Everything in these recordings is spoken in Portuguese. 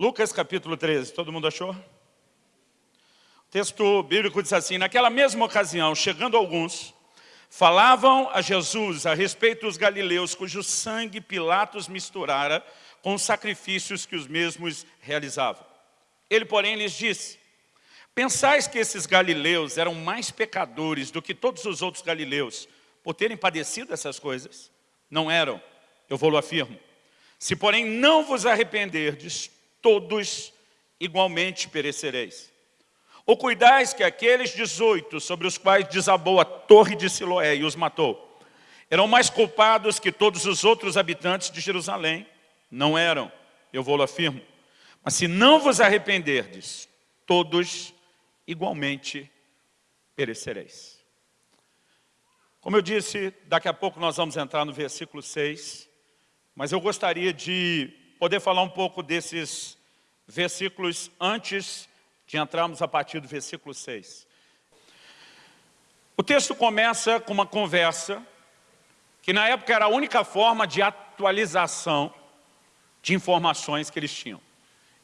Lucas capítulo 13, todo mundo achou? O texto bíblico diz assim, naquela mesma ocasião, chegando alguns, falavam a Jesus a respeito dos galileus, cujo sangue Pilatos misturara com os sacrifícios que os mesmos realizavam. Ele, porém, lhes disse, pensais que esses galileus eram mais pecadores do que todos os outros galileus, por terem padecido essas coisas? Não eram, eu vou-lo afirmo. Se, porém, não vos arrependerdes, todos igualmente perecereis. Ou cuidais que aqueles 18 sobre os quais desabou a torre de Siloé e os matou, eram mais culpados que todos os outros habitantes de Jerusalém? Não eram, eu vou-lo afirmo. Mas se não vos arrependerdes, todos igualmente perecereis. Como eu disse, daqui a pouco nós vamos entrar no versículo 6, mas eu gostaria de poder falar um pouco desses versículos antes de entrarmos a partir do versículo 6. O texto começa com uma conversa que na época era a única forma de atualização de informações que eles tinham.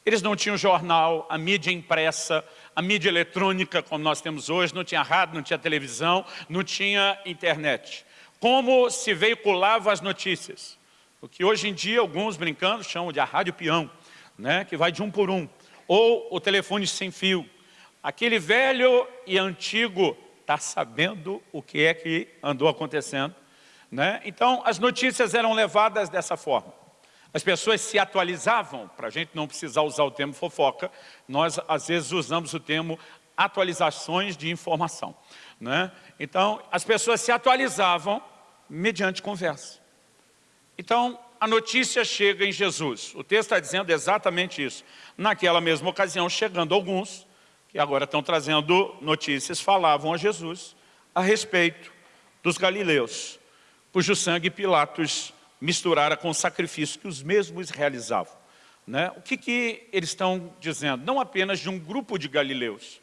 Eles não tinham jornal, a mídia impressa, a mídia eletrônica como nós temos hoje, não tinha rádio, não tinha televisão, não tinha internet. Como se veiculava as notícias? O que hoje em dia alguns brincando chamam de a rádio peão, né, que vai de um por um. Ou o telefone sem fio. Aquele velho e antigo está sabendo o que é que andou acontecendo. Né? Então, as notícias eram levadas dessa forma. As pessoas se atualizavam, para a gente não precisar usar o termo fofoca, nós às vezes usamos o termo atualizações de informação. Né? Então, as pessoas se atualizavam mediante conversa. Então, a notícia chega em Jesus. O texto está dizendo exatamente isso. Naquela mesma ocasião, chegando alguns, que agora estão trazendo notícias, falavam a Jesus a respeito dos galileus, cujo sangue Pilatos misturara com o sacrifício que os mesmos realizavam. Né? O que, que eles estão dizendo? Não apenas de um grupo de galileus,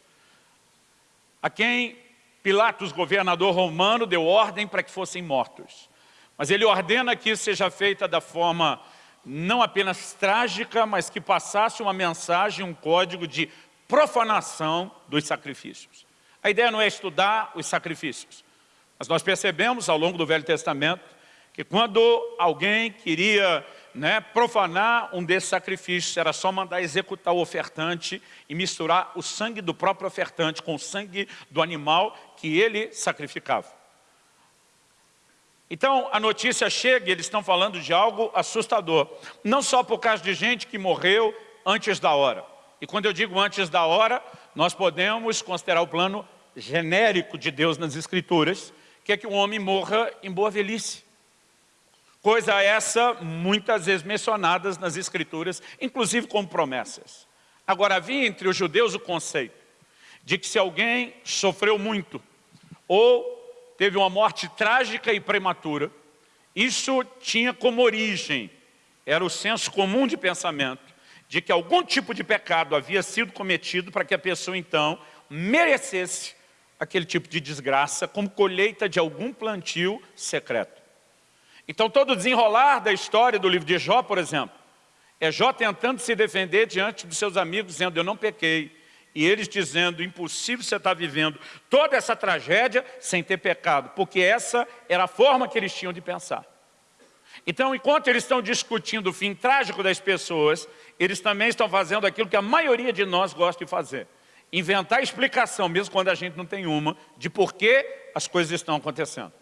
a quem Pilatos, governador romano, deu ordem para que fossem mortos. Mas ele ordena que isso seja feita da forma não apenas trágica, mas que passasse uma mensagem, um código de profanação dos sacrifícios. A ideia não é estudar os sacrifícios, mas nós percebemos ao longo do Velho Testamento que quando alguém queria né, profanar um desses sacrifícios, era só mandar executar o ofertante e misturar o sangue do próprio ofertante com o sangue do animal que ele sacrificava. Então, a notícia chega e eles estão falando de algo assustador. Não só por causa de gente que morreu antes da hora. E quando eu digo antes da hora, nós podemos considerar o plano genérico de Deus nas Escrituras, que é que o homem morra em boa velhice. Coisa essa muitas vezes mencionadas nas Escrituras, inclusive como promessas. Agora, havia entre os judeus o conceito de que se alguém sofreu muito, ou teve uma morte trágica e prematura. Isso tinha como origem, era o senso comum de pensamento, de que algum tipo de pecado havia sido cometido para que a pessoa então merecesse aquele tipo de desgraça como colheita de algum plantio secreto. Então todo o desenrolar da história do livro de Jó, por exemplo, é Jó tentando se defender diante dos seus amigos, dizendo, eu não pequei, e eles dizendo, impossível você estar vivendo toda essa tragédia sem ter pecado, porque essa era a forma que eles tinham de pensar. Então, enquanto eles estão discutindo o fim trágico das pessoas, eles também estão fazendo aquilo que a maioria de nós gosta de fazer. Inventar explicação, mesmo quando a gente não tem uma, de por que as coisas estão acontecendo.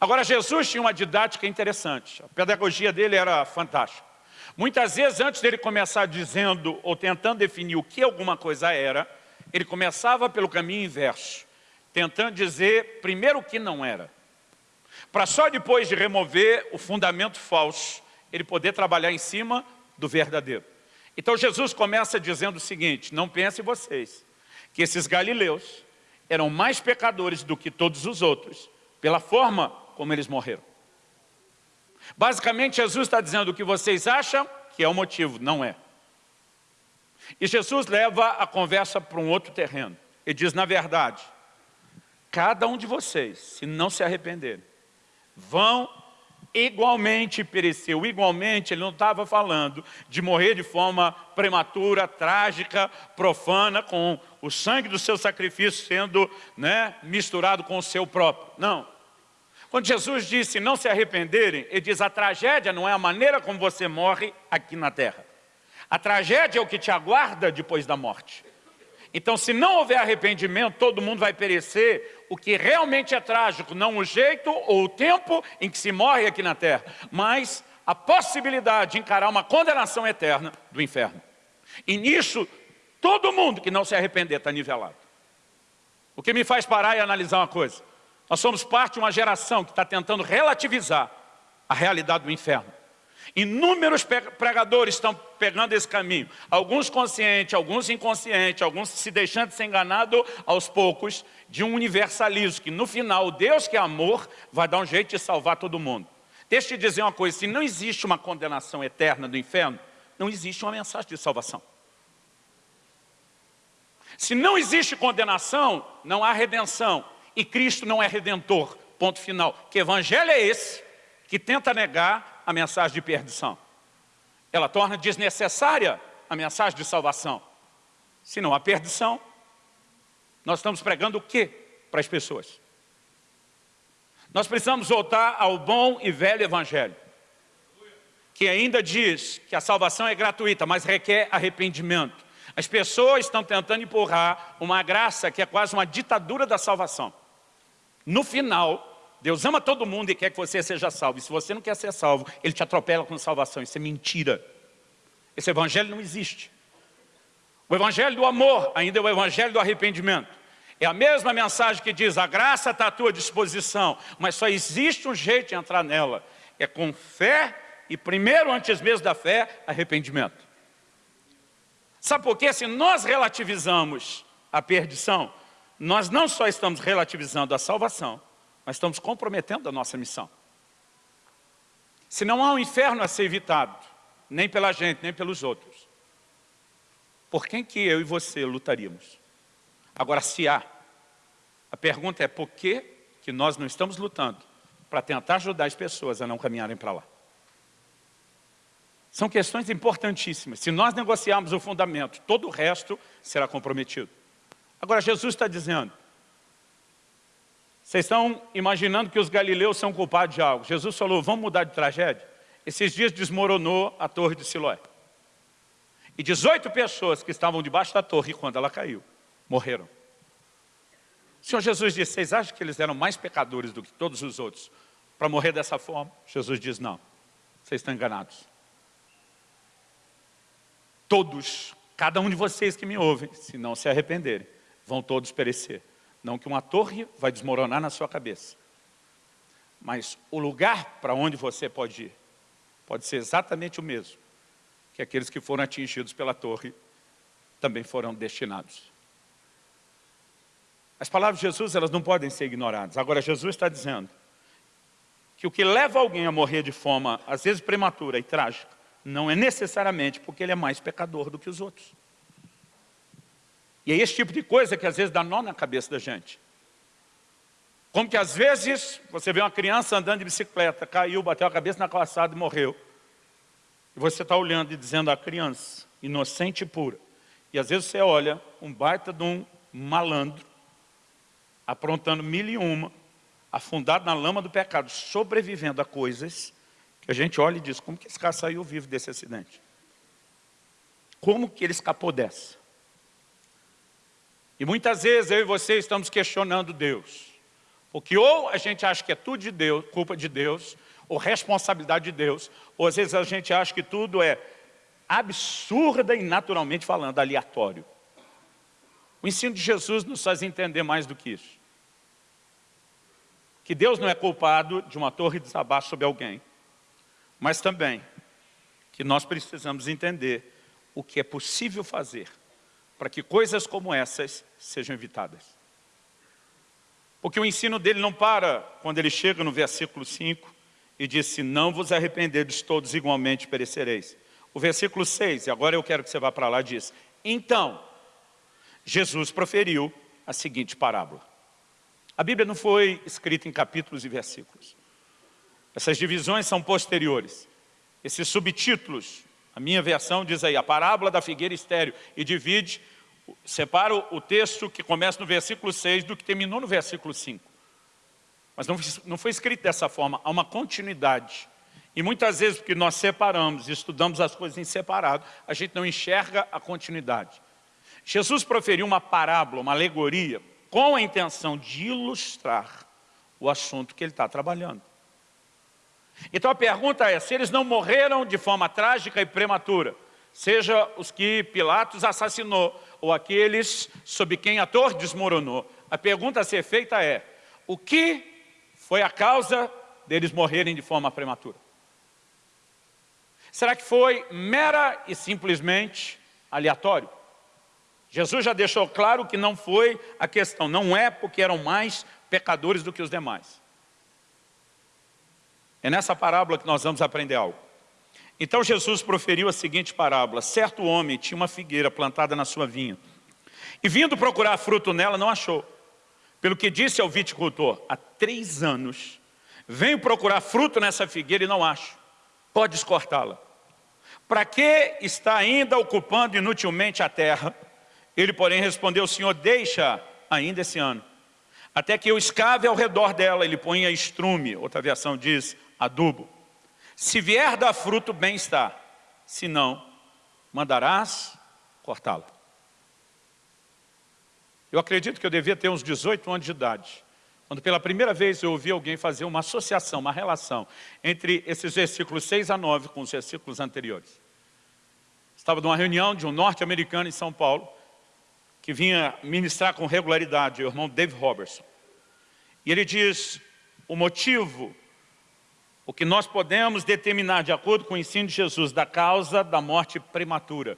Agora, Jesus tinha uma didática interessante. A pedagogia dele era fantástica. Muitas vezes, antes dele começar dizendo ou tentando definir o que alguma coisa era, ele começava pelo caminho inverso, tentando dizer primeiro o que não era. Para só depois de remover o fundamento falso, ele poder trabalhar em cima do verdadeiro. Então Jesus começa dizendo o seguinte, não pensem vocês, que esses galileus eram mais pecadores do que todos os outros, pela forma como eles morreram. Basicamente, Jesus está dizendo o que vocês acham que é o motivo, não é. E Jesus leva a conversa para um outro terreno. Ele diz, na verdade, cada um de vocês, se não se arrependerem, vão igualmente pereceu. Igualmente, ele não estava falando de morrer de forma prematura, trágica, profana, com o sangue do seu sacrifício sendo né, misturado com o seu próprio. Não. Quando Jesus disse não se arrependerem, ele diz a tragédia não é a maneira como você morre aqui na terra. A tragédia é o que te aguarda depois da morte. Então, se não houver arrependimento, todo mundo vai perecer, o que realmente é trágico, não o jeito ou o tempo em que se morre aqui na terra, mas a possibilidade de encarar uma condenação eterna do inferno. E nisso, todo mundo que não se arrepender está nivelado. O que me faz parar e analisar uma coisa. Nós somos parte de uma geração que está tentando relativizar a realidade do inferno. Inúmeros pregadores estão pegando esse caminho. Alguns conscientes, alguns inconscientes, alguns se deixando de ser enganado aos poucos de um universalismo, que no final, Deus que é amor, vai dar um jeito de salvar todo mundo. Deixa eu te dizer uma coisa, se não existe uma condenação eterna do inferno, não existe uma mensagem de salvação. Se não existe condenação, não há redenção. E Cristo não é redentor, ponto final. Que evangelho é esse que tenta negar a mensagem de perdição. Ela torna desnecessária a mensagem de salvação. Se não há perdição, nós estamos pregando o que para as pessoas? Nós precisamos voltar ao bom e velho evangelho, que ainda diz que a salvação é gratuita, mas requer arrependimento. As pessoas estão tentando empurrar uma graça que é quase uma ditadura da salvação. No final, Deus ama todo mundo e quer que você seja salvo. E se você não quer ser salvo, Ele te atropela com salvação. Isso é mentira. Esse evangelho não existe. O evangelho do amor ainda é o evangelho do arrependimento. É a mesma mensagem que diz, a graça está à tua disposição, mas só existe um jeito de entrar nela. É com fé e primeiro, antes mesmo da fé, arrependimento. Sabe por quê? Se nós relativizamos a perdição, nós não só estamos relativizando a salvação, mas estamos comprometendo a nossa missão. Se não há um inferno a ser evitado, nem pela gente, nem pelos outros, por quem que eu e você lutaríamos? Agora, se há, a pergunta é por que, que nós não estamos lutando para tentar ajudar as pessoas a não caminharem para lá? São questões importantíssimas. Se nós negociarmos o fundamento, todo o resto será comprometido. Agora, Jesus está dizendo, vocês estão imaginando que os galileus são culpados de algo. Jesus falou, vamos mudar de tragédia? Esses dias desmoronou a torre de Siloé. E 18 pessoas que estavam debaixo da torre, quando ela caiu, morreram. O Senhor Jesus disse, vocês acham que eles eram mais pecadores do que todos os outros para morrer dessa forma? Jesus diz, não, vocês estão enganados. Todos, cada um de vocês que me ouvem, se não se arrependerem, vão todos perecer. Não que uma torre vai desmoronar na sua cabeça. Mas o lugar para onde você pode ir, pode ser exatamente o mesmo que aqueles que foram atingidos pela torre também foram destinados. As palavras de Jesus elas não podem ser ignoradas. Agora Jesus está dizendo que o que leva alguém a morrer de forma, às vezes prematura e trágica, não é necessariamente porque ele é mais pecador do que os outros. E é esse tipo de coisa que às vezes dá nó na cabeça da gente. Como que às vezes você vê uma criança andando de bicicleta, caiu, bateu a cabeça na calçada e morreu. E você está olhando e dizendo a criança, inocente e pura. E às vezes você olha um baita de um malandro, aprontando mil e uma, afundado na lama do pecado, sobrevivendo a coisas que a gente olha e diz, como que esse cara saiu vivo desse acidente? Como que ele escapou dessa? E muitas vezes eu e você estamos questionando Deus. Porque ou a gente acha que é tudo de Deus, culpa de Deus, ou responsabilidade de Deus, ou às vezes a gente acha que tudo é absurda e naturalmente falando, aleatório. O ensino de Jesus nos faz entender mais do que isso. Que Deus não é culpado de uma torre desabar sobre alguém, mas também que nós precisamos entender o que é possível fazer para que coisas como essas sejam evitadas. Porque o ensino dele não para quando ele chega no versículo 5 e diz, se não vos arrependerdes todos igualmente perecereis. O versículo 6, e agora eu quero que você vá para lá, diz, então, Jesus proferiu a seguinte parábola. A Bíblia não foi escrita em capítulos e versículos. Essas divisões são posteriores. Esses subtítulos, a minha versão diz aí, a parábola da figueira estéreo, e divide, separa o texto que começa no versículo 6 do que terminou no versículo 5. Mas não, não foi escrito dessa forma, há uma continuidade. E muitas vezes, porque nós separamos, estudamos as coisas em separado, a gente não enxerga a continuidade. Jesus proferiu uma parábola, uma alegoria, com a intenção de ilustrar o assunto que ele está trabalhando. Então a pergunta é, se eles não morreram de forma trágica e prematura, seja os que Pilatos assassinou, ou aqueles sob quem a torre desmoronou, a pergunta a ser feita é, o que foi a causa deles morrerem de forma prematura? Será que foi mera e simplesmente aleatório? Jesus já deixou claro que não foi a questão, não é porque eram mais pecadores do que os demais. É nessa parábola que nós vamos aprender algo. Então Jesus proferiu a seguinte parábola, certo homem tinha uma figueira plantada na sua vinha, e vindo procurar fruto nela, não achou. Pelo que disse ao viticultor, há três anos, venho procurar fruto nessa figueira e não acho. Podes cortá-la. Para que está ainda ocupando inutilmente a terra? Ele, porém, respondeu, Senhor, deixa ainda esse ano, até que eu escave ao redor dela, ele ponha estrume, outra versão diz adubo. Se vier dar fruto, bem está, se não, mandarás cortá-la. Eu acredito que eu devia ter uns 18 anos de idade, quando pela primeira vez eu ouvi alguém fazer uma associação, uma relação entre esses versículos 6 a 9 com os versículos anteriores. Estava numa reunião de um norte-americano em São Paulo, que vinha ministrar com regularidade, o irmão Dave Robertson. E ele diz, o motivo, o que nós podemos determinar de acordo com o ensino de Jesus, da causa da morte prematura.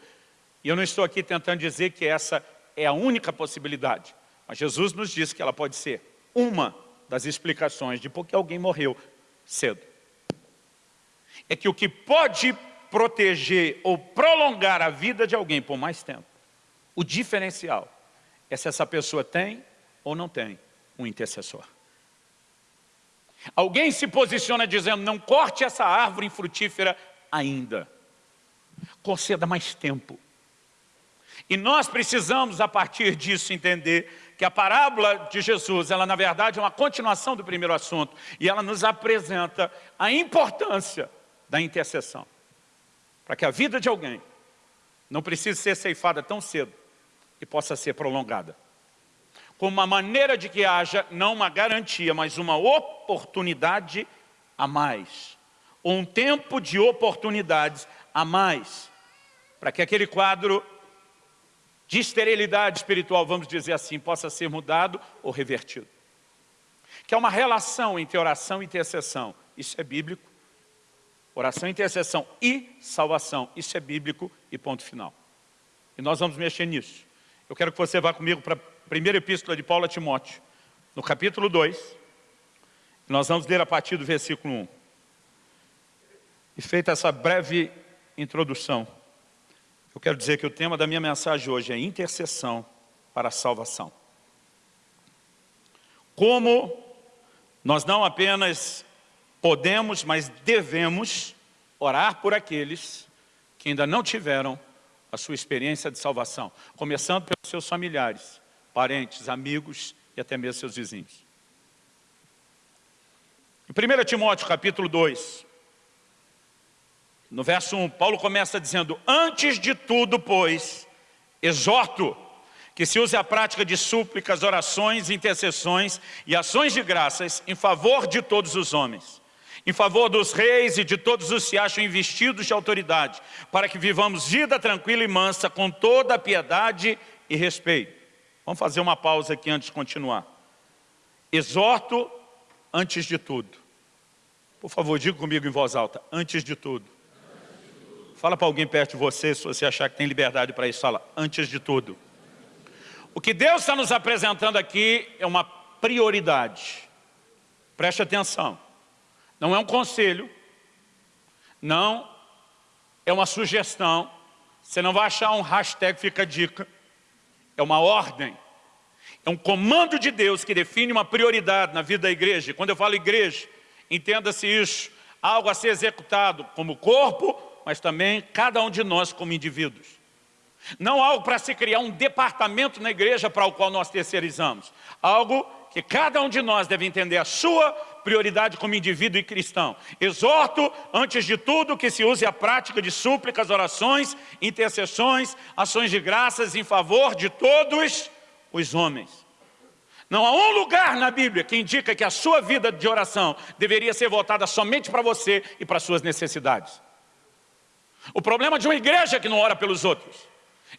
E eu não estou aqui tentando dizer que essa é a única possibilidade, mas Jesus nos diz que ela pode ser uma das explicações de por que alguém morreu cedo. É que o que pode proteger ou prolongar a vida de alguém por mais tempo o diferencial é se essa pessoa tem ou não tem um intercessor. Alguém se posiciona dizendo, não corte essa árvore frutífera ainda. Conceda mais tempo. E nós precisamos, a partir disso, entender que a parábola de Jesus, ela na verdade é uma continuação do primeiro assunto, e ela nos apresenta a importância da intercessão. Para que a vida de alguém não precise ser ceifada tão cedo, e possa ser prolongada. Como uma maneira de que haja, não uma garantia, mas uma oportunidade a mais. Um tempo de oportunidades a mais. Para que aquele quadro de esterilidade espiritual, vamos dizer assim, possa ser mudado ou revertido. Que é uma relação entre oração e intercessão. Isso é bíblico. Oração, intercessão e salvação. Isso é bíblico e ponto final. E nós vamos mexer nisso. Eu quero que você vá comigo para primeira epístola de Paulo a Timóteo, no capítulo 2. Nós vamos ler a partir do versículo 1. E feita essa breve introdução, eu quero dizer que o tema da minha mensagem hoje é intercessão para a salvação. Como nós não apenas podemos, mas devemos orar por aqueles que ainda não tiveram a sua experiência de salvação, começando pelos seus familiares, parentes, amigos e até mesmo seus vizinhos. Em 1 Timóteo capítulo 2, no verso 1, Paulo começa dizendo, antes de tudo, pois, exorto que se use a prática de súplicas, orações, intercessões e ações de graças em favor de todos os homens, em favor dos reis e de todos os que se acham investidos de autoridade, para que vivamos vida tranquila e mansa, com toda piedade e respeito. Vamos fazer uma pausa aqui antes de continuar. Exorto antes de tudo. Por favor, diga comigo em voz alta, antes de tudo. Fala para alguém perto de você, se você achar que tem liberdade para isso, fala, antes de tudo. O que Deus está nos apresentando aqui é uma prioridade. Preste atenção. Não é um conselho, não é uma sugestão, você não vai achar um hashtag fica dica, é uma ordem, é um comando de Deus que define uma prioridade na vida da igreja. Quando eu falo igreja, Entenda-se isso, algo a ser executado como corpo, mas também cada um de nós como indivíduos. Não algo para se criar um departamento na igreja para o qual nós terceirizamos. Algo que cada um de nós deve entender a sua prioridade como indivíduo e cristão. Exorto, antes de tudo, que se use a prática de súplicas, orações, intercessões, ações de graças em favor de todos os homens. Não há um lugar na Bíblia que indica que a sua vida de oração deveria ser voltada somente para você e para suas necessidades. O problema de uma igreja que não ora pelos outros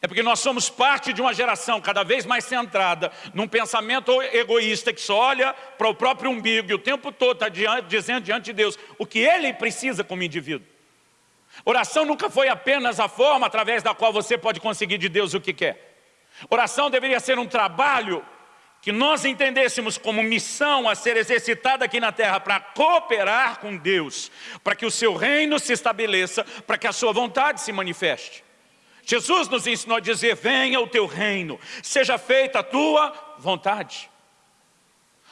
é porque nós somos parte de uma geração cada vez mais centrada num pensamento egoísta que só olha para o próprio umbigo e o tempo todo está dizendo diante de Deus o que ele precisa como indivíduo. Oração nunca foi apenas a forma através da qual você pode conseguir de Deus o que quer. Oração deveria ser um trabalho que nós entendêssemos como missão a ser exercitada aqui na terra para cooperar com Deus, para que o seu reino se estabeleça, para que a sua vontade se manifeste. Jesus nos ensinou a dizer, venha o teu reino, seja feita a tua vontade.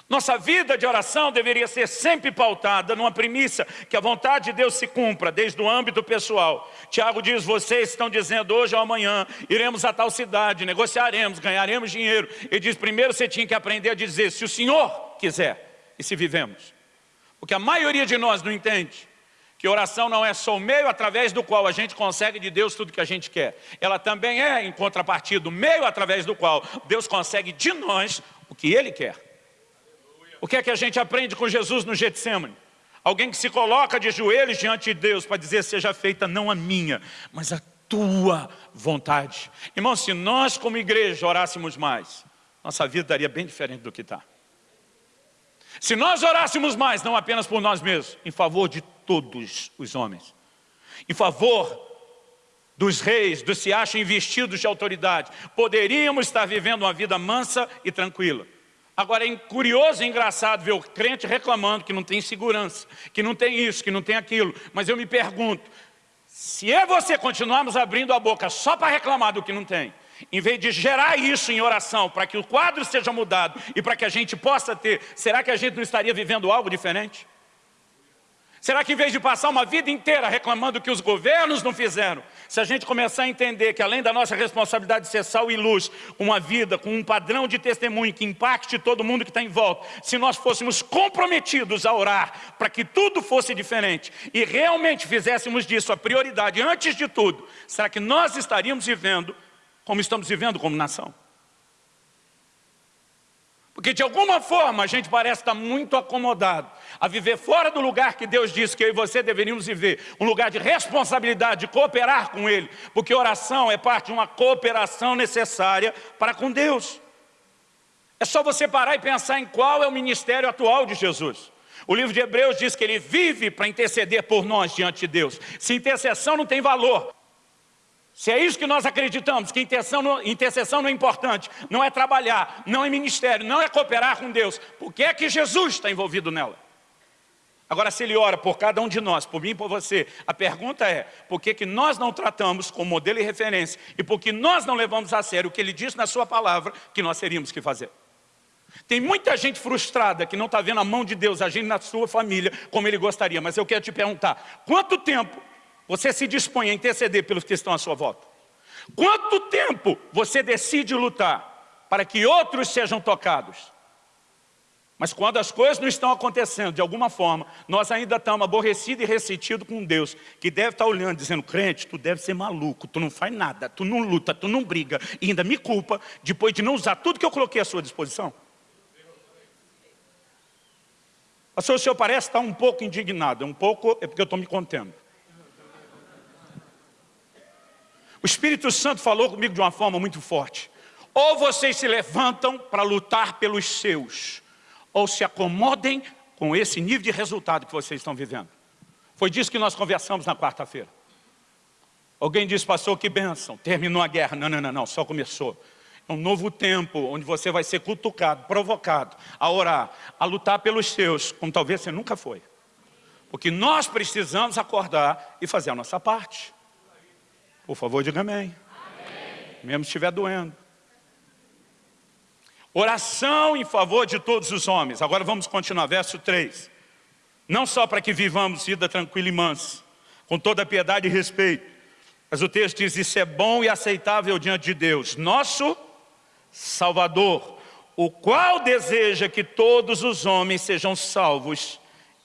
Nossa vida de oração deveria ser sempre pautada numa premissa que a vontade de Deus se cumpra, desde o âmbito pessoal. Tiago diz, vocês estão dizendo hoje ou amanhã, iremos a tal cidade, negociaremos, ganharemos dinheiro. Ele diz, primeiro você tinha que aprender a dizer, se o Senhor quiser, e se vivemos. Porque a maioria de nós não entende que oração não é só o meio através do qual a gente consegue de Deus tudo que a gente quer. Ela também é, em contrapartida, o meio através do qual Deus consegue de nós o que Ele quer. O que é que a gente aprende com Jesus no Getsemane? Alguém que se coloca de joelhos diante de Deus para dizer, seja feita não a minha, mas a tua vontade. Irmão, se nós como igreja orássemos mais, nossa vida daria bem diferente do que está. Se nós orássemos mais, não apenas por nós mesmos, em favor de todos os homens, em favor dos reis, dos se acham investidos de autoridade, poderíamos estar vivendo uma vida mansa e tranquila. Agora é curioso e engraçado ver o crente reclamando que não tem segurança, que não tem isso, que não tem aquilo. Mas eu me pergunto, se é você continuarmos abrindo a boca só para reclamar do que não tem, em vez de gerar isso em oração, para que o quadro seja mudado e para que a gente possa ter, será que a gente não estaria vivendo algo diferente? Será que em vez de passar uma vida inteira reclamando que os governos não fizeram, se a gente começar a entender que além da nossa responsabilidade de ser sal e luz, uma vida com um padrão de testemunho que impacte todo mundo que está em volta, se nós fôssemos comprometidos a orar para que tudo fosse diferente e realmente fizéssemos disso a prioridade antes de tudo, será que nós estaríamos vivendo como estamos vivendo como nação? Porque de alguma forma a gente parece estar muito acomodado a viver fora do lugar que Deus disse que eu e você deveríamos viver. Um lugar de responsabilidade, de cooperar com Ele. Porque oração é parte de uma cooperação necessária para com Deus. É só você parar e pensar em qual é o ministério atual de Jesus. O livro de Hebreus diz que ele vive para interceder por nós diante de Deus. Se intercessão não tem valor, se é isso que nós acreditamos, que intercessão, intercessão não é importante, não é trabalhar, não é ministério, não é cooperar com Deus, por que é que Jesus está envolvido nela? Agora, se ele ora por cada um de nós, por mim e por você, a pergunta é, por que, que nós não tratamos como modelo e referência e por que nós não levamos a sério o que ele disse na sua palavra que nós teríamos que fazer? Tem muita gente frustrada que não está vendo a mão de Deus agindo na sua família como ele gostaria, mas eu quero te perguntar, quanto tempo você se dispõe a interceder pelos que estão à sua volta? Quanto tempo você decide lutar para que outros sejam tocados? Mas quando as coisas não estão acontecendo de alguma forma, nós ainda estamos aborrecidos e ressentidos com Deus, que deve estar olhando, dizendo, crente, tu deve ser maluco, tu não faz nada, tu não luta, tu não briga, e ainda me culpa depois de não usar tudo que eu coloquei à sua disposição. Pastor, o senhor parece estar um pouco indignado, um pouco é porque eu estou me contendo. O Espírito Santo falou comigo de uma forma muito forte. Ou vocês se levantam para lutar pelos seus, ou se acomodem com esse nível de resultado que vocês estão vivendo. Foi disso que nós conversamos na quarta-feira. Alguém disse, pastor, que bênção, terminou a guerra. Não, não, não, não, só começou. É um novo tempo, onde você vai ser cutucado, provocado, a orar, a lutar pelos seus, como talvez você nunca foi. Porque nós precisamos acordar e fazer a nossa parte. Por favor, diga amém. amém. Mesmo se estiver doendo. Oração em favor de todos os homens. Agora vamos continuar, verso 3. Não só para que vivamos vida tranquila e mansa, com toda piedade e respeito, mas o texto diz, isso é bom e aceitável diante de Deus, nosso Salvador, o qual deseja que todos os homens sejam salvos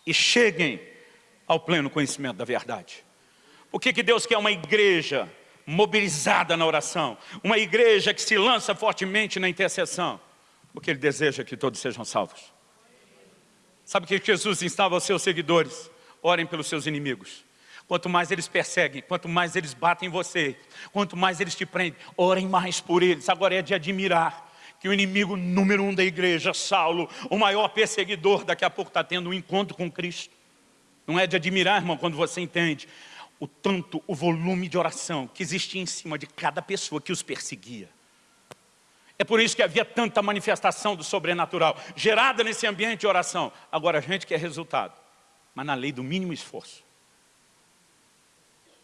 e cheguem ao pleno conhecimento da verdade. Por que, que Deus quer uma igreja mobilizada na oração? Uma igreja que se lança fortemente na intercessão? Porque Ele deseja que todos sejam salvos. Sabe o que Jesus instava aos seus seguidores? Orem pelos seus inimigos. Quanto mais eles perseguem, quanto mais eles batem em você, quanto mais eles te prendem, orem mais por eles. Agora é de admirar que o inimigo número um da igreja, Saulo, o maior perseguidor, daqui a pouco está tendo um encontro com Cristo. Não é de admirar, irmão, quando você entende o tanto, o volume de oração que existia em cima de cada pessoa que os perseguia. É por isso que havia tanta manifestação do sobrenatural, gerada nesse ambiente de oração. Agora a gente quer resultado, mas na lei do mínimo esforço.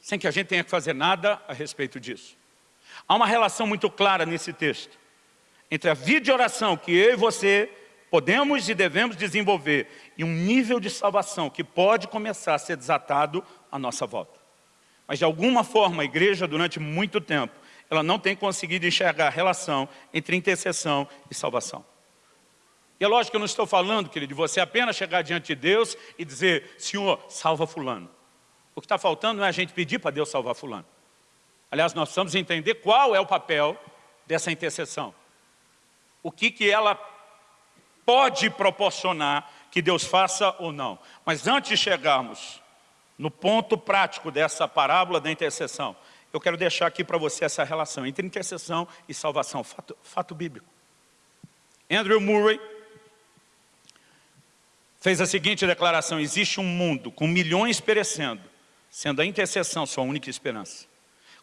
Sem que a gente tenha que fazer nada a respeito disso. Há uma relação muito clara nesse texto, entre a vida de oração que eu e você podemos e devemos desenvolver e um nível de salvação que pode começar a ser desatado à nossa volta. Mas de alguma forma a igreja durante muito tempo, ela não tem conseguido enxergar a relação entre intercessão e salvação. E é lógico que eu não estou falando, querido, de você apenas chegar diante de Deus e dizer, Senhor, salva fulano. O que está faltando não é a gente pedir para Deus salvar fulano. Aliás, nós precisamos entender qual é o papel dessa intercessão. O que, que ela pode proporcionar que Deus faça ou não. Mas antes de chegarmos no ponto prático dessa parábola da intercessão, eu quero deixar aqui para você essa relação entre intercessão e salvação, fato, fato bíblico. Andrew Murray fez a seguinte declaração, existe um mundo com milhões perecendo, sendo a intercessão sua única esperança.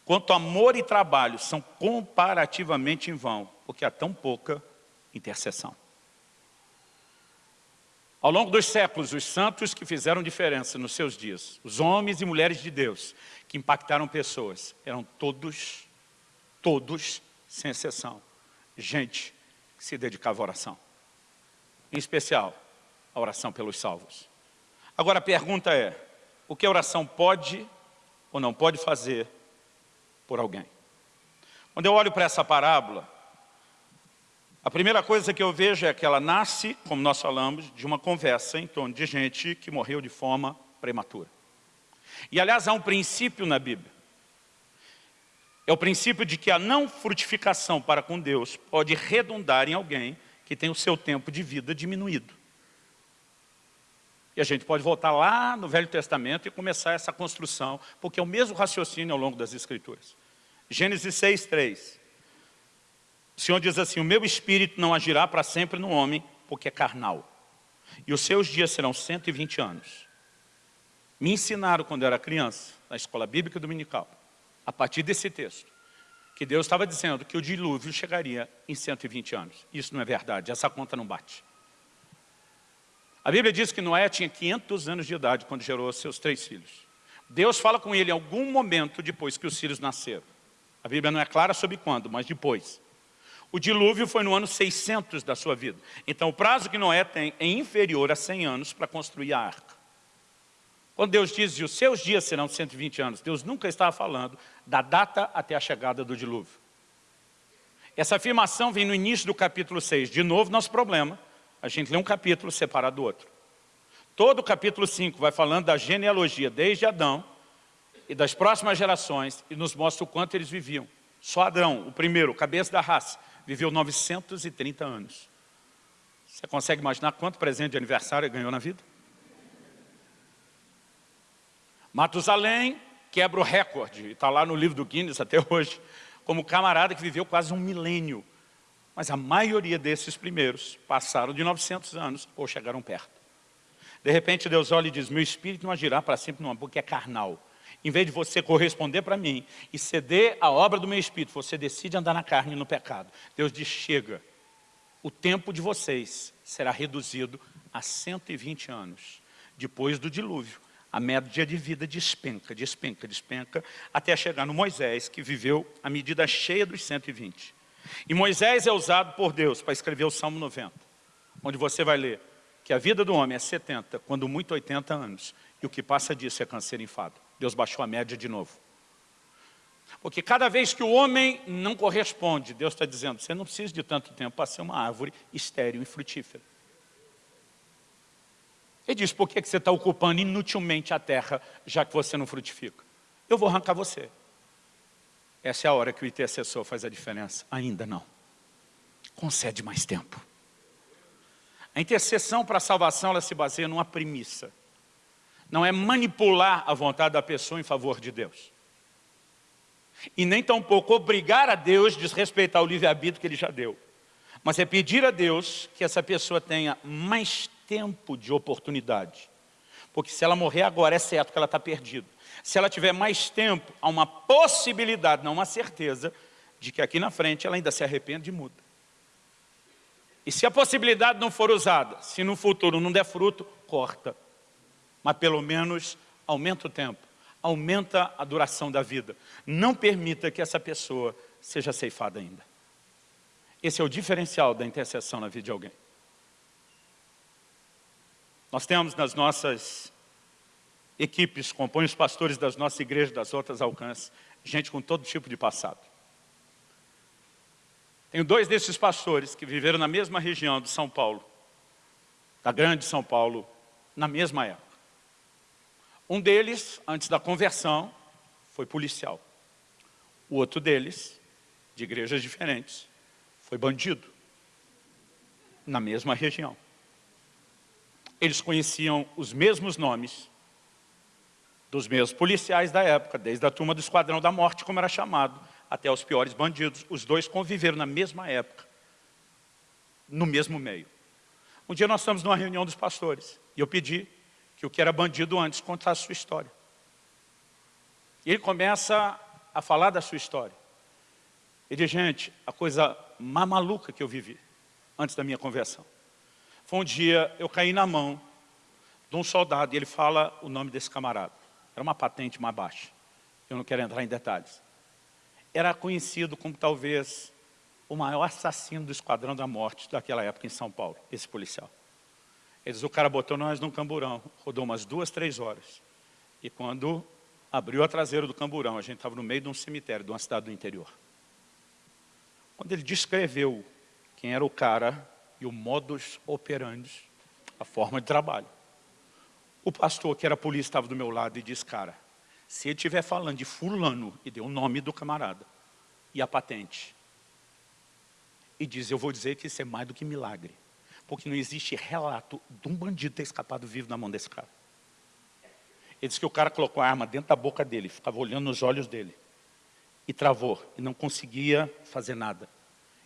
Quanto amor e trabalho são comparativamente em vão, porque há tão pouca intercessão. Ao longo dos séculos, os santos que fizeram diferença nos seus dias, os homens e mulheres de Deus que impactaram pessoas, eram todos, todos, sem exceção, gente que se dedicava à oração. Em especial, a oração pelos salvos. Agora a pergunta é, o que a oração pode ou não pode fazer por alguém? Quando eu olho para essa parábola, a primeira coisa que eu vejo é que ela nasce, como nós falamos, de uma conversa em torno de gente que morreu de forma prematura. E aliás, há um princípio na Bíblia. É o princípio de que a não frutificação para com Deus pode redundar em alguém que tem o seu tempo de vida diminuído. E a gente pode voltar lá no Velho Testamento e começar essa construção, porque é o mesmo raciocínio ao longo das Escrituras. Gênesis 6, 3. O Senhor diz assim, o meu espírito não agirá para sempre no homem, porque é carnal. E os seus dias serão 120 anos. Me ensinaram quando eu era criança, na escola bíblica dominical, a partir desse texto, que Deus estava dizendo que o dilúvio chegaria em 120 anos. Isso não é verdade, essa conta não bate. A Bíblia diz que Noé tinha 500 anos de idade quando gerou seus três filhos. Deus fala com ele em algum momento depois que os filhos nasceram. A Bíblia não é clara sobre quando, mas depois. O dilúvio foi no ano 600 da sua vida. Então o prazo que Noé tem é inferior a 100 anos para construir a arca. Quando Deus diz, os seus dias serão 120 anos, Deus nunca estava falando da data até a chegada do dilúvio. Essa afirmação vem no início do capítulo 6. De novo, nosso problema, a gente lê um capítulo separado do outro. Todo o capítulo 5 vai falando da genealogia desde Adão e das próximas gerações e nos mostra o quanto eles viviam. Só Adão, o primeiro, cabeça da raça, viveu 930 anos. Você consegue imaginar quanto presente de aniversário ele ganhou na vida? Matusalém quebra o recorde, está lá no livro do Guinness até hoje, como camarada que viveu quase um milênio. Mas a maioria desses primeiros passaram de 900 anos ou chegaram perto. De repente Deus olha e diz, meu espírito não agirá para sempre numa boca é carnal. Em vez de você corresponder para mim e ceder a obra do meu Espírito, você decide andar na carne e no pecado. Deus diz, chega, o tempo de vocês será reduzido a 120 anos. Depois do dilúvio, a média de vida despenca, despenca, despenca, até chegar no Moisés, que viveu a medida cheia dos 120. E Moisés é usado por Deus para escrever o Salmo 90, onde você vai ler, que a vida do homem é 70, quando muito 80 anos, e o que passa disso é câncer enfado. Deus baixou a média de novo. Porque cada vez que o homem não corresponde, Deus está dizendo, você não precisa de tanto tempo para ser uma árvore estéril e frutífera. Ele diz, por que você está ocupando inutilmente a terra, já que você não frutifica? Eu vou arrancar você. Essa é a hora que o intercessor faz a diferença. Ainda não. Concede mais tempo. A intercessão para a salvação, ela se baseia numa premissa. Não é manipular a vontade da pessoa em favor de Deus. E nem tampouco obrigar a Deus a desrespeitar o livre-arbítrio que Ele já deu. Mas é pedir a Deus que essa pessoa tenha mais tempo de oportunidade. Porque se ela morrer agora, é certo que ela está perdida. Se ela tiver mais tempo, há uma possibilidade, não uma certeza, de que aqui na frente ela ainda se arrepende e muda. E se a possibilidade não for usada, se no futuro não der fruto, corta. Mas pelo menos aumenta o tempo, aumenta a duração da vida. Não permita que essa pessoa seja ceifada ainda. Esse é o diferencial da intercessão na vida de alguém. Nós temos nas nossas equipes, compõem os pastores das nossas igrejas, das outras alcances, gente com todo tipo de passado. Tenho dois desses pastores que viveram na mesma região de São Paulo, da grande São Paulo, na mesma época. Um deles, antes da conversão, foi policial. O outro deles, de igrejas diferentes, foi bandido, na mesma região. Eles conheciam os mesmos nomes dos mesmos policiais da época, desde a turma do Esquadrão da Morte, como era chamado, até os piores bandidos. Os dois conviveram na mesma época, no mesmo meio. Um dia nós estamos numa reunião dos pastores, e eu pedi que o que era bandido antes contasse a sua história. E ele começa a falar da sua história. Ele diz, gente, a coisa mais maluca que eu vivi antes da minha conversão. Foi um dia, eu caí na mão de um soldado, e ele fala o nome desse camarada. Era uma patente mais baixa. Eu não quero entrar em detalhes. Era conhecido como talvez o maior assassino do Esquadrão da Morte daquela época em São Paulo, esse policial. Eles, o cara botou nós num camburão, rodou umas duas, três horas. E quando abriu a traseira do camburão, a gente estava no meio de um cemitério, de uma cidade do interior. Quando ele descreveu quem era o cara e o modus operandi, a forma de trabalho. O pastor, que era polícia, estava do meu lado e disse, cara, se ele estiver falando de fulano, e deu o nome do camarada, e a patente, e diz, eu vou dizer que isso é mais do que milagre, porque não existe relato de um bandido ter escapado vivo na mão desse cara. Ele disse que o cara colocou a arma dentro da boca dele, ficava olhando nos olhos dele, e travou, e não conseguia fazer nada.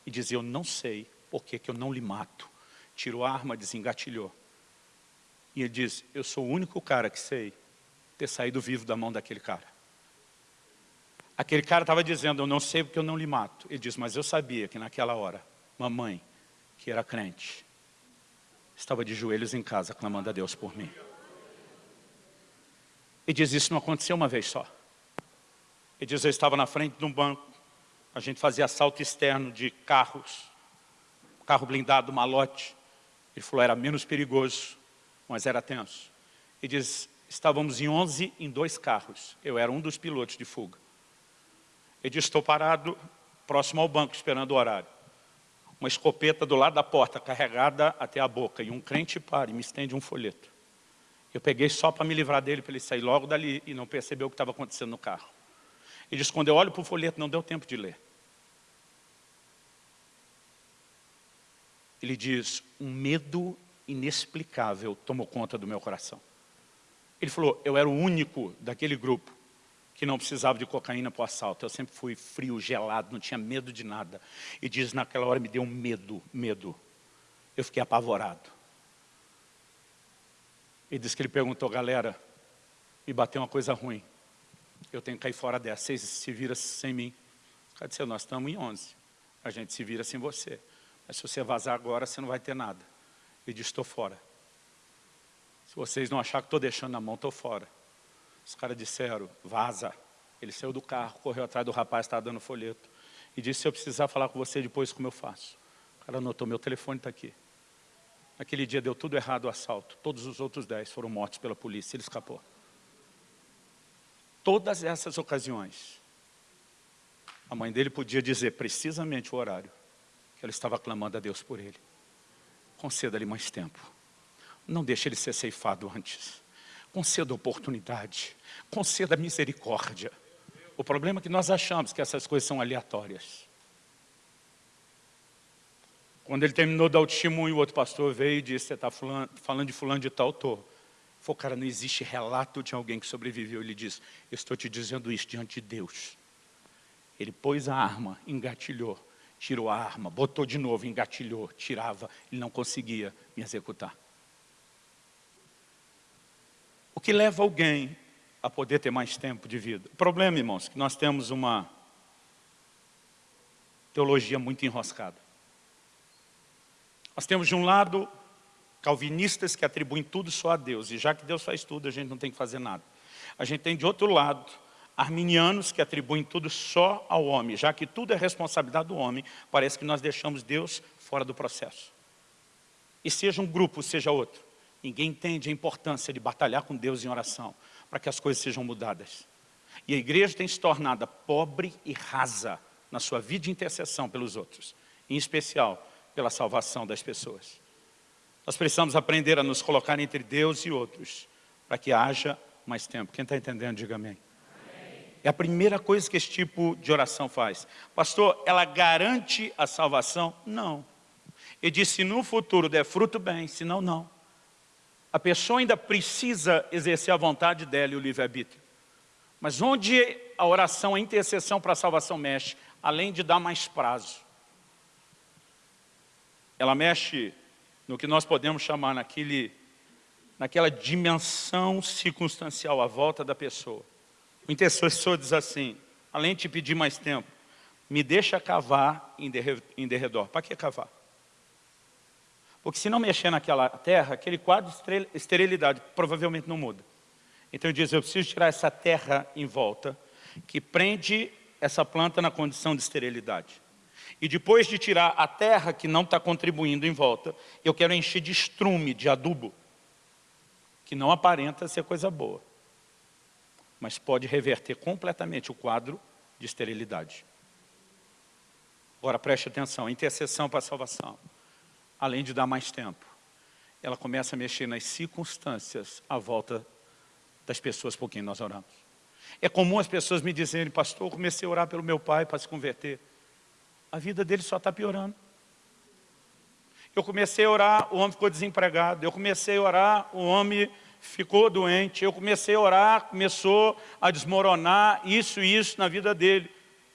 E dizia, eu não sei por que, que eu não lhe mato? Tirou a arma, desengatilhou. E ele diz, eu sou o único cara que sei ter saído vivo da mão daquele cara. Aquele cara estava dizendo, eu não sei porque eu não lhe mato. Ele diz, mas eu sabia que naquela hora, mamãe, que era crente, estava de joelhos em casa clamando a Deus por mim. Ele diz, isso não aconteceu uma vez só. Ele diz, eu estava na frente de um banco, a gente fazia assalto externo de carros, carro blindado, malote. Ele falou, era menos perigoso, mas era tenso. Ele diz, estávamos em 11 em dois carros. Eu era um dos pilotos de fuga. Ele diz, estou parado próximo ao banco, esperando o horário. Uma escopeta do lado da porta, carregada até a boca. E um crente para e me estende um folheto. Eu peguei só para me livrar dele, para ele sair logo dali e não perceber o que estava acontecendo no carro. Ele diz, quando eu olho para o folheto, não deu tempo de ler. ele diz, um medo inexplicável tomou conta do meu coração. Ele falou, eu era o único daquele grupo que não precisava de cocaína para o assalto. Eu sempre fui frio, gelado, não tinha medo de nada. E diz, naquela hora me deu um medo, medo. Eu fiquei apavorado. Ele disse que ele perguntou, galera, me bateu uma coisa ruim. Eu tenho que cair fora dessa. Vocês se viram sem mim. Cadê você? Nós estamos em 11. A gente se vira sem você. Mas se você vazar agora, você não vai ter nada. Ele diz, estou fora. Se vocês não acharem que estou deixando na mão, estou fora. Os caras disseram, vaza. Ele saiu do carro, correu atrás do rapaz estava dando folheto. E disse, se eu precisar falar com você depois, como eu faço? O cara anotou, meu telefone está aqui. Aquele dia deu tudo errado o assalto. Todos os outros dez foram mortos pela polícia. Ele escapou. Todas essas ocasiões, a mãe dele podia dizer precisamente o horário que ela estava clamando a Deus por ele. Conceda-lhe mais tempo. Não deixe ele ser ceifado antes. Conceda oportunidade. Conceda misericórdia. O problema é que nós achamos que essas coisas são aleatórias. Quando ele terminou de dar o testemunho, o outro pastor veio e disse, você está falando de fulano de tal, estou. Falei, cara, não existe relato de alguém que sobreviveu. Ele disse, estou te dizendo isso diante de Deus. Ele pôs a arma, engatilhou, tirou a arma, botou de novo, engatilhou, tirava, ele não conseguia me executar. O que leva alguém a poder ter mais tempo de vida? O problema, irmãos, é que nós temos uma teologia muito enroscada. Nós temos de um lado calvinistas que atribuem tudo só a Deus, e já que Deus faz tudo, a gente não tem que fazer nada. A gente tem de outro lado, arminianos que atribuem tudo só ao homem, já que tudo é responsabilidade do homem, parece que nós deixamos Deus fora do processo. E seja um grupo, seja outro, ninguém entende a importância de batalhar com Deus em oração, para que as coisas sejam mudadas. E a igreja tem se tornado pobre e rasa na sua vida de intercessão pelos outros, em especial pela salvação das pessoas. Nós precisamos aprender a nos colocar entre Deus e outros, para que haja mais tempo. Quem está entendendo, diga amém. É a primeira coisa que esse tipo de oração faz. Pastor, ela garante a salvação? Não. Ele disse, se no futuro der fruto, bem, senão não. A pessoa ainda precisa exercer a vontade dela e o livre-arbítrio. Mas onde a oração, a intercessão para a salvação mexe, além de dar mais prazo, ela mexe no que nós podemos chamar naquele, naquela dimensão circunstancial à volta da pessoa. O intercessor diz assim, além de pedir mais tempo, me deixa cavar em derredor. Para que cavar? Porque se não mexer naquela terra, aquele quadro de esterilidade provavelmente não muda. Então ele diz, eu preciso tirar essa terra em volta, que prende essa planta na condição de esterilidade. E depois de tirar a terra que não está contribuindo em volta, eu quero encher de estrume, de adubo, que não aparenta ser coisa boa, mas pode reverter completamente o quadro de esterilidade. Agora preste atenção, intercessão para a salvação, além de dar mais tempo, ela começa a mexer nas circunstâncias à volta das pessoas por quem nós oramos. É comum as pessoas me dizerem, pastor, eu comecei a orar pelo meu pai para se converter a vida dele só está piorando. Eu comecei a orar, o homem ficou desempregado. Eu comecei a orar, o homem ficou doente. Eu comecei a orar, começou a desmoronar isso e isso na vida dele.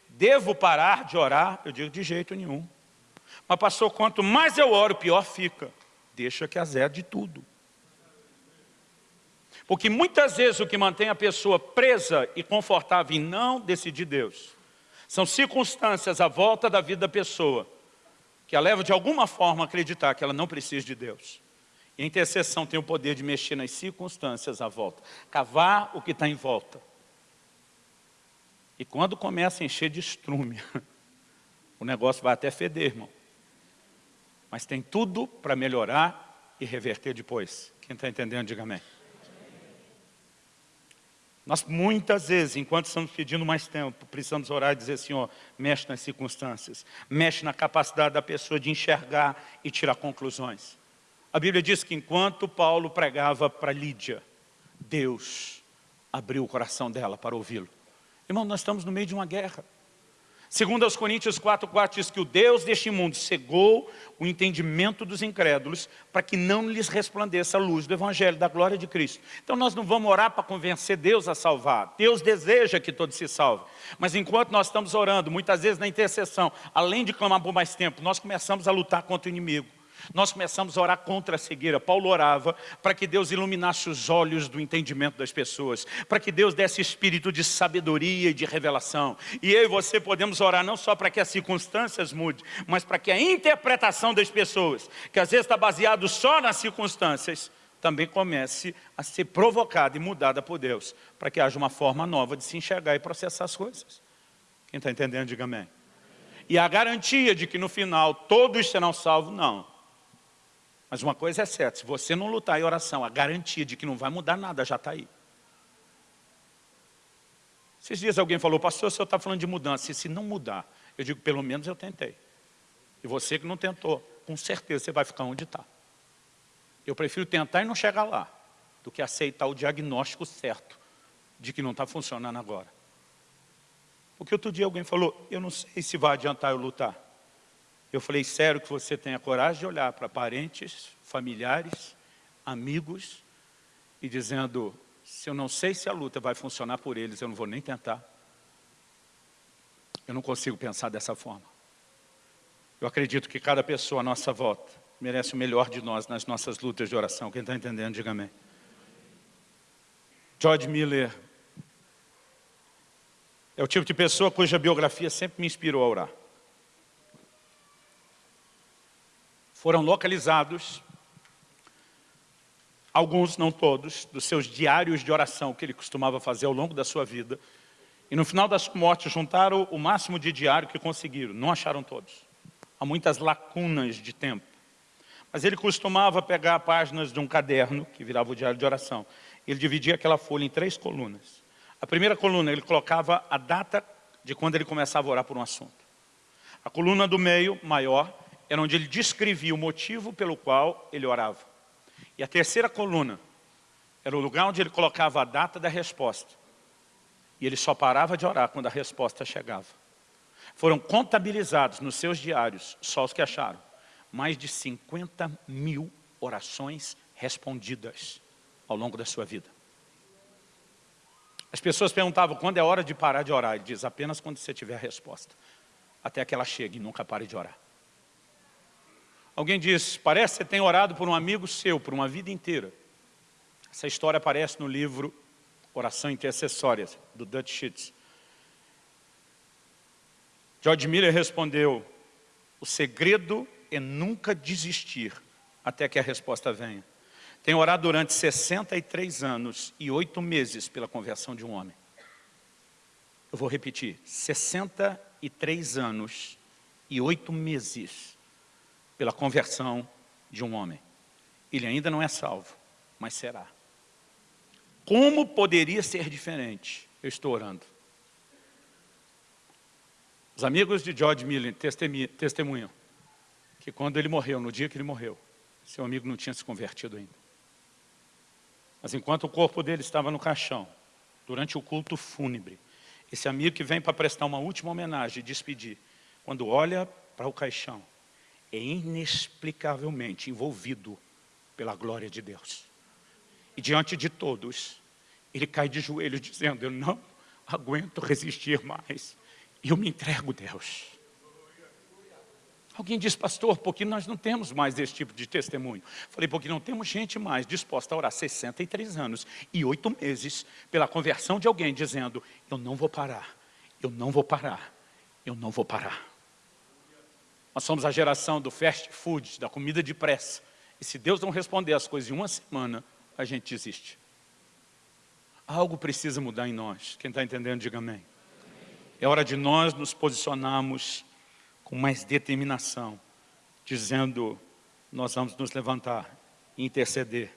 Devo parar de orar? Eu digo, de jeito nenhum. Mas pastor, quanto mais eu oro, pior fica. Deixa que azede tudo. Porque muitas vezes o que mantém a pessoa presa e confortável em não decidir Deus são circunstâncias à volta da vida da pessoa que a leva de alguma forma a acreditar que ela não precisa de Deus. E a intercessão tem o poder de mexer nas circunstâncias à volta, cavar o que está em volta. E quando começa a encher de estrume, o negócio vai até feder, irmão. Mas tem tudo para melhorar e reverter depois. Quem está entendendo, diga amém. Nós muitas vezes, enquanto estamos pedindo mais tempo, precisamos orar e dizer, Senhor, mexe nas circunstâncias, mexe na capacidade da pessoa de enxergar e tirar conclusões. A Bíblia diz que enquanto Paulo pregava para Lídia, Deus abriu o coração dela para ouvi-lo. Irmão, nós estamos no meio de uma guerra. Segundo aos Coríntios 4, 4 diz que o Deus deste mundo cegou o entendimento dos incrédulos para que não lhes resplandeça a luz do Evangelho, da glória de Cristo. Então nós não vamos orar para convencer Deus a salvar. Deus deseja que todos se salvem. Mas enquanto nós estamos orando, muitas vezes na intercessão, além de clamar por mais tempo, nós começamos a lutar contra o inimigo. Nós começamos a orar contra a cegueira. Paulo orava para que Deus iluminasse os olhos do entendimento das pessoas, para que Deus desse espírito de sabedoria e de revelação. E eu e você podemos orar não só para que as circunstâncias mudem, mas para que a interpretação das pessoas, que às vezes está baseado só nas circunstâncias, também comece a ser provocada e mudada por Deus, para que haja uma forma nova de se enxergar e processar as coisas. Quem está entendendo, diga amém. E a garantia de que no final todos serão salvos, não. Mas uma coisa é certa, se você não lutar em oração, a garantia de que não vai mudar nada já está aí. Esses dias alguém falou, pastor, o senhor está falando de mudança. E se não mudar, eu digo, pelo menos eu tentei. E você que não tentou, com certeza você vai ficar onde está. Eu prefiro tentar e não chegar lá, do que aceitar o diagnóstico certo de que não está funcionando agora. Porque outro dia alguém falou, eu não sei se vai adiantar eu lutar. Eu falei, sério que você tenha coragem de olhar para parentes, familiares, amigos, e dizendo, se eu não sei se a luta vai funcionar por eles, eu não vou nem tentar. Eu não consigo pensar dessa forma. Eu acredito que cada pessoa à nossa volta merece o melhor de nós nas nossas lutas de oração. Quem está entendendo, diga amém. George Miller é o tipo de pessoa cuja biografia sempre me inspirou a orar. Foram localizados, alguns, não todos, dos seus diários de oração que ele costumava fazer ao longo da sua vida. E no final das mortes juntaram o máximo de diário que conseguiram, não acharam todos. Há muitas lacunas de tempo. Mas ele costumava pegar páginas de um caderno, que virava o diário de oração. Ele dividia aquela folha em três colunas. A primeira coluna, ele colocava a data de quando ele começava a orar por um assunto. A coluna do meio, maior, era onde ele descrevia o motivo pelo qual ele orava. E a terceira coluna era o lugar onde ele colocava a data da resposta. E ele só parava de orar quando a resposta chegava. Foram contabilizados nos seus diários, só os que acharam, mais de 50 mil orações respondidas ao longo da sua vida. As pessoas perguntavam quando é hora de parar de orar. Ele diz, apenas quando você tiver a resposta. Até que ela chegue e nunca pare de orar. Alguém diz, parece que você tem orado por um amigo seu, por uma vida inteira. Essa história aparece no livro Oração Intercessória, do Dutch Sheets. George Miller respondeu, o segredo é nunca desistir até que a resposta venha. Tenho orado durante 63 anos e 8 meses pela conversão de um homem. Eu vou repetir, 63 anos e 8 meses pela conversão de um homem. Ele ainda não é salvo, mas será. Como poderia ser diferente? Eu estou orando. Os amigos de George Miller testemunham que quando ele morreu, no dia que ele morreu, seu amigo não tinha se convertido ainda. Mas enquanto o corpo dele estava no caixão, durante o culto fúnebre, esse amigo que vem para prestar uma última homenagem e despedir, quando olha para o caixão, é inexplicavelmente envolvido pela glória de Deus. E diante de todos, ele cai de joelhos dizendo, eu não aguento resistir mais, eu me entrego a Deus. Alguém diz, pastor, porque nós não temos mais esse tipo de testemunho. Falei, porque não temos gente mais disposta a orar 63 anos e 8 meses pela conversão de alguém dizendo, eu não vou parar, eu não vou parar, eu não vou parar. Nós somos a geração do fast food, da comida de pressa. E se Deus não responder as coisas em uma semana, a gente desiste. Algo precisa mudar em nós. Quem está entendendo, diga amém. É hora de nós nos posicionarmos com mais determinação, dizendo, nós vamos nos levantar e interceder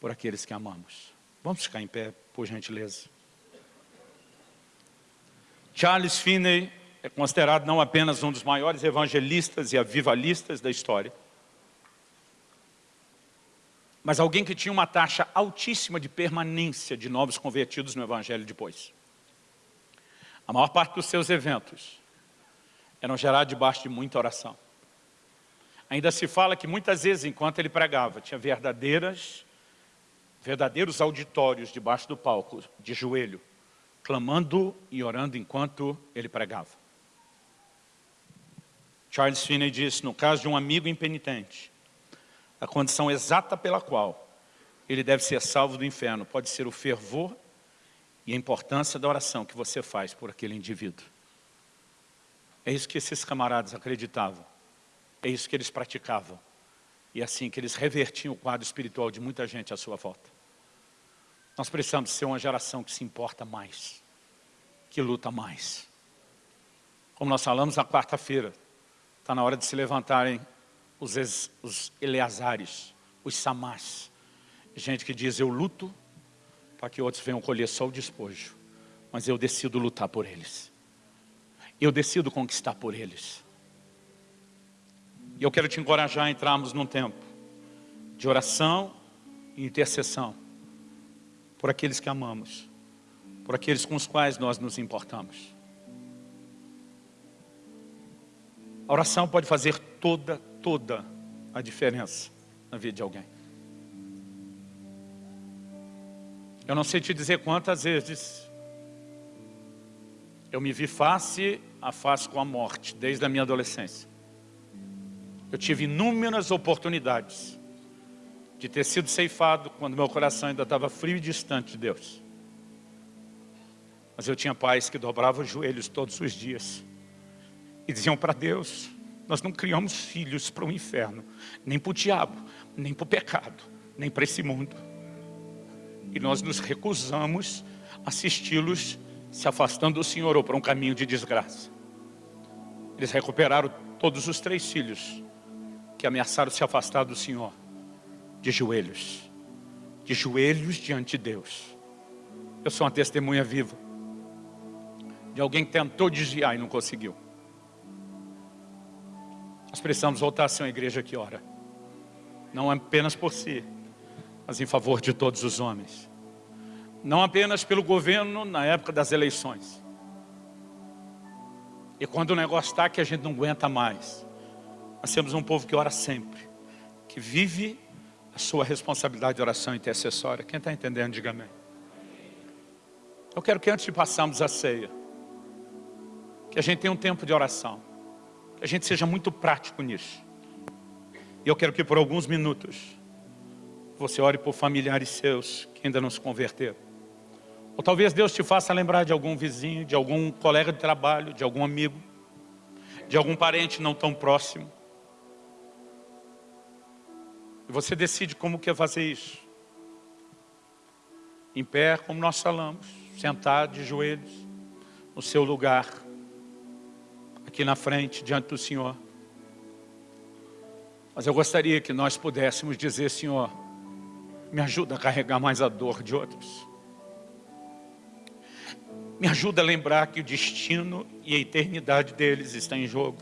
por aqueles que amamos. Vamos ficar em pé, por gentileza. Charles Finney é considerado não apenas um dos maiores evangelistas e avivalistas da história, mas alguém que tinha uma taxa altíssima de permanência de novos convertidos no evangelho depois. A maior parte dos seus eventos eram gerados debaixo de muita oração. Ainda se fala que muitas vezes, enquanto ele pregava, tinha verdadeiras, verdadeiros auditórios debaixo do palco, de joelho, clamando e orando enquanto ele pregava. Charles Finney disse, no caso de um amigo impenitente, a condição exata pela qual ele deve ser salvo do inferno pode ser o fervor e a importância da oração que você faz por aquele indivíduo. É isso que esses camaradas acreditavam. É isso que eles praticavam. E é assim que eles revertiam o quadro espiritual de muita gente à sua volta. Nós precisamos ser uma geração que se importa mais, que luta mais. Como nós falamos na quarta-feira, está na hora de se levantarem os, os Eleazares, os Samás. Gente que diz, eu luto para que outros venham colher só o despojo. Mas eu decido lutar por eles. Eu decido conquistar por eles. E eu quero te encorajar a entrarmos num tempo de oração e intercessão por aqueles que amamos, por aqueles com os quais nós nos importamos. A oração pode fazer toda, toda a diferença na vida de alguém. Eu não sei te dizer quantas vezes eu me vi face a face com a morte, desde a minha adolescência. Eu tive inúmeras oportunidades de ter sido ceifado quando meu coração ainda estava frio e distante de Deus. Mas eu tinha pais que dobravam os joelhos todos os dias e diziam para Deus, nós não criamos filhos para o inferno, nem para o diabo, nem para o pecado, nem para esse mundo. E nós nos recusamos a assisti-los se afastando do Senhor ou para um caminho de desgraça. Eles recuperaram todos os três filhos que ameaçaram se afastar do Senhor, de joelhos, de joelhos diante de Deus. Eu sou uma testemunha viva de alguém que tentou desviar e não conseguiu. Nós precisamos voltar a ser uma igreja que ora. Não apenas por si, mas em favor de todos os homens. Não apenas pelo governo na época das eleições. E quando o negócio está que a gente não aguenta mais, nós temos um povo que ora sempre, que vive a sua responsabilidade de oração intercessória. Quem está entendendo, diga amém. Eu quero que antes de passarmos a ceia, que a gente tenha um tempo de oração, que a gente seja muito prático nisso. E eu quero que por alguns minutos, você ore por familiares seus que ainda não se converteram. Ou talvez Deus te faça lembrar de algum vizinho, de algum colega de trabalho, de algum amigo, de algum parente não tão próximo, e você decide como quer fazer isso. Em pé, como nós falamos, sentado de joelhos, no seu lugar, aqui na frente, diante do Senhor. Mas eu gostaria que nós pudéssemos dizer, Senhor, me ajuda a carregar mais a dor de outros. Me ajuda a lembrar que o destino e a eternidade deles está em jogo.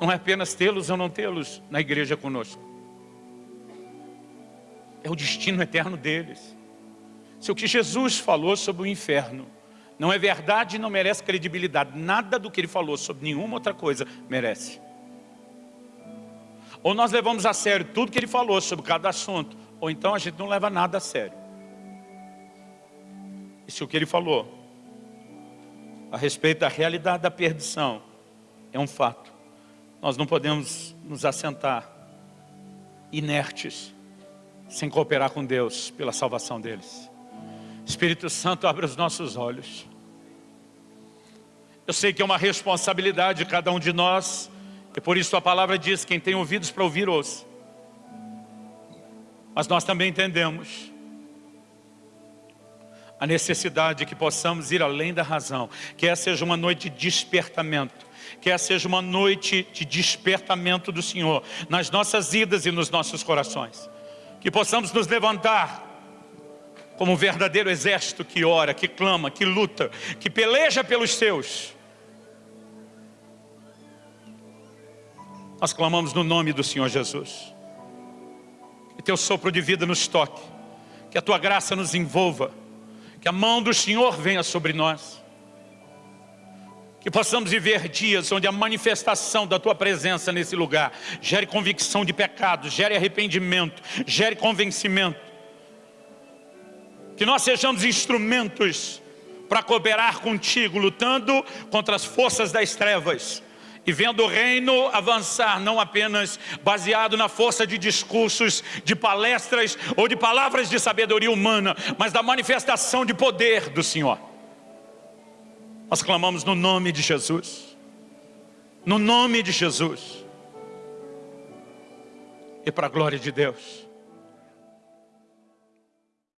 Não é apenas tê-los ou não tê-los na igreja conosco é o destino eterno deles. Se o que Jesus falou sobre o inferno não é verdade e não merece credibilidade, nada do que ele falou sobre nenhuma outra coisa merece. Ou nós levamos a sério tudo que ele falou sobre cada assunto, ou então a gente não leva nada a sério. E se o que ele falou a respeito da realidade da perdição é um fato, nós não podemos nos assentar inertes sem cooperar com Deus pela salvação deles. Espírito Santo, abre os nossos olhos. Eu sei que é uma responsabilidade de cada um de nós, e por isso a palavra diz, quem tem ouvidos para ouvir, ouça. Mas nós também entendemos a necessidade de que possamos ir além da razão, que essa seja uma noite de despertamento, que essa seja uma noite de despertamento do Senhor, nas nossas idas e nos nossos corações que possamos nos levantar como um verdadeiro exército que ora, que clama, que luta, que peleja pelos seus. Nós clamamos no nome do Senhor Jesus. Que teu sopro de vida nos toque, que a tua graça nos envolva, que a mão do Senhor venha sobre nós. Que possamos viver dias onde a manifestação da Tua presença nesse lugar gere convicção de pecado, gere arrependimento, gere convencimento. Que nós sejamos instrumentos para cooperar contigo, lutando contra as forças das trevas e vendo o reino avançar, não apenas baseado na força de discursos, de palestras ou de palavras de sabedoria humana, mas da manifestação de poder do Senhor. Nós clamamos no nome de Jesus. No nome de Jesus. E para a glória de Deus.